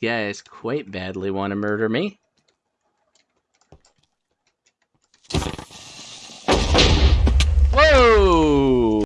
guys quite badly want to murder me.